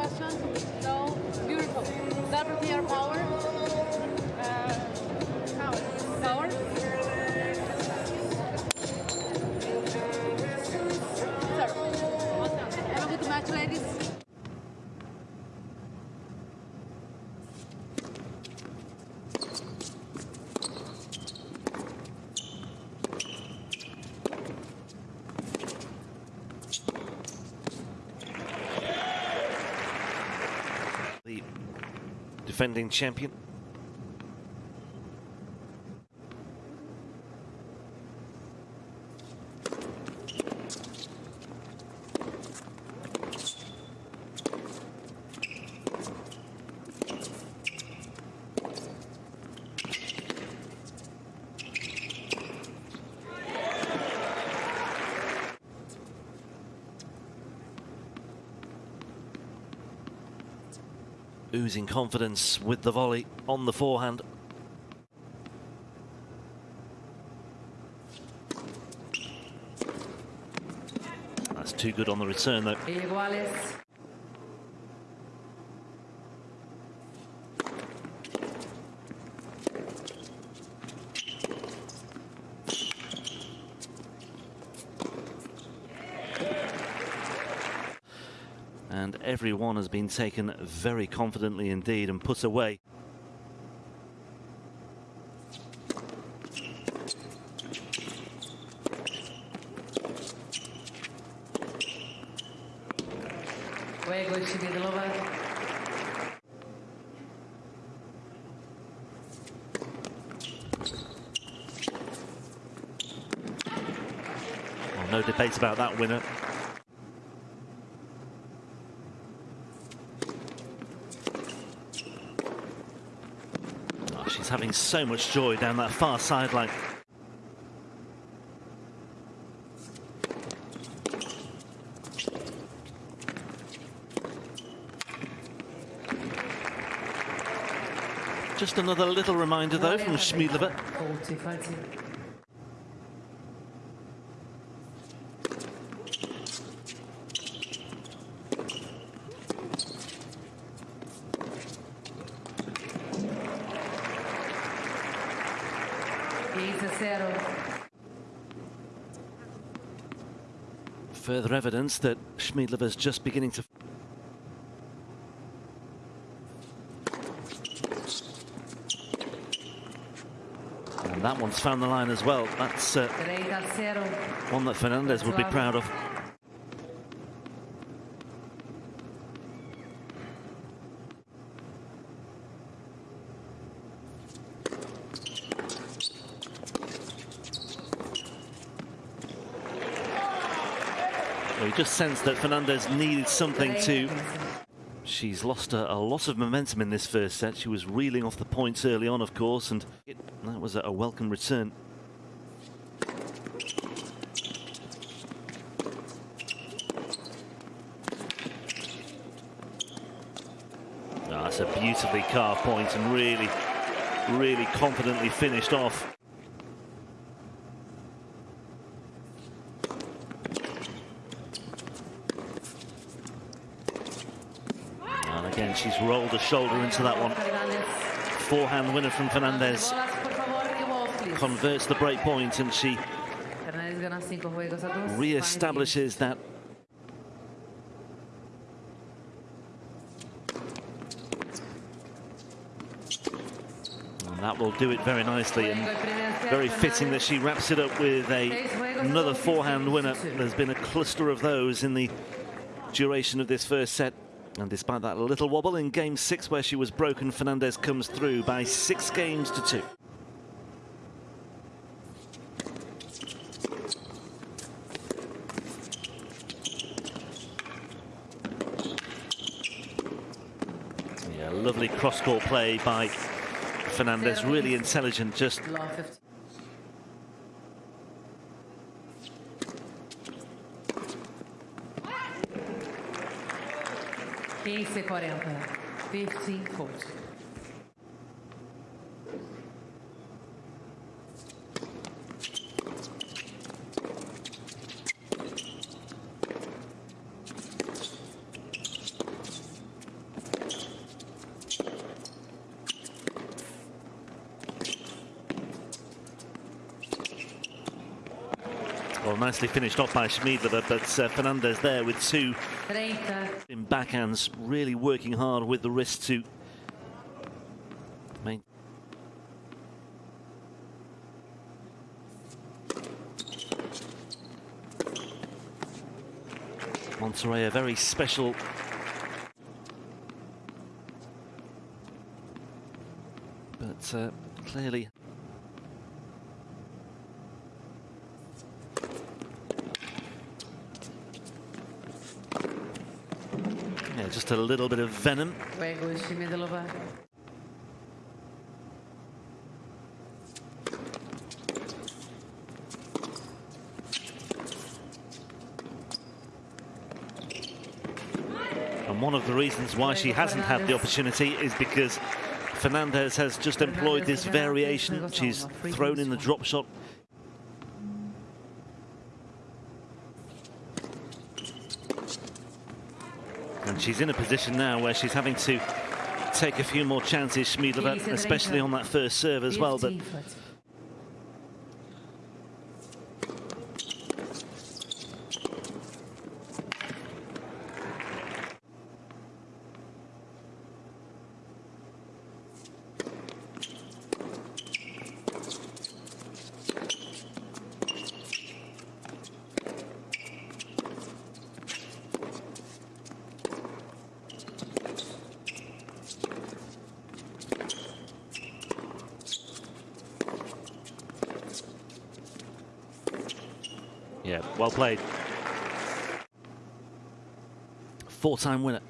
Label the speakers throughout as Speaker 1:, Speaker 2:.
Speaker 1: question. No, beautiful. be our power.
Speaker 2: The defending champion. Oozing confidence with the volley on the forehand. That's too good on the return though. And everyone has been taken very confidently indeed and put away. Well, no debate about that winner. She's having so much joy down that far sideline. Just another little reminder though from Schmiedlova.
Speaker 3: 40, 40. A zero.
Speaker 2: Further evidence that just beginning to And that one's found the line as well. That's uh,
Speaker 3: 30 a zero.
Speaker 2: one that Fernandez would be proud of. You just sensed that Fernandez needed something to. She's lost a, a lot of momentum in this first set. She was reeling off the points early on, of course, and it, that was a, a welcome return. Ah, that's a beautifully carved point and really, really confidently finished off. And again, she's rolled a shoulder into that one. Forehand winner from Fernandez converts the break point and she re-establishes that that will do it very nicely and very fitting that she wraps it up with a another forehand winner there's been a cluster of those in the duration of this first set and despite that little wobble in game six where she was broken Fernandez comes through by six games to two. Yeah, lovely cross-court play by Fernandez, really intelligent, just
Speaker 3: 15.40. 15 votes. 40. 15, 40.
Speaker 2: nicely finished off by Schmiedlova, but uh, Fernandez there with two in backhands, really working hard with the wrist to main. Monterrey, a very special but uh, clearly yeah, just a little bit of venom. And one of the reasons why she hasn't had the opportunity is because Fernandez has just employed this variation. She's thrown in the drop shot. And she's in a position now where she's having to take a few more chances, Schmiedlova, especially on that first serve as well. But yeah, well played. Four-time winner.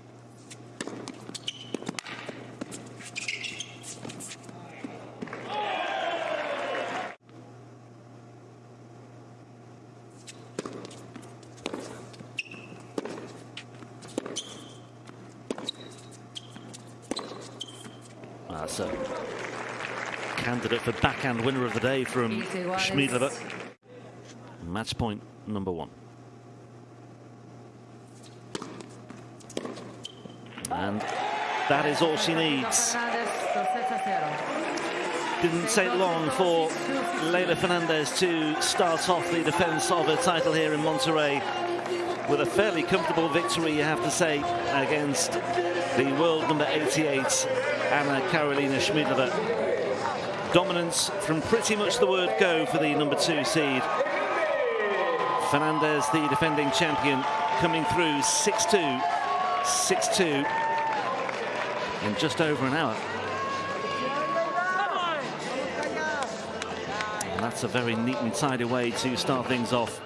Speaker 2: Ah, That's a candidate for backhand winner of the day from
Speaker 3: Easy one.
Speaker 2: Schmiedlova. Match point number one. And that is all she needs.
Speaker 3: Fernandez, do 6 a 0.
Speaker 2: Didn't take long for Leylah Fernandez to start off the defense of her title here in Monterrey with a fairly comfortable victory, you have to say, against the world number 88, Anna Karolina Schmiedlova. Dominance from pretty much the word go for the number two seed. Fernandez, the defending champion, coming through 6-2, 6-2 in just over an hour. And that's a very neat and tidy way to start things off.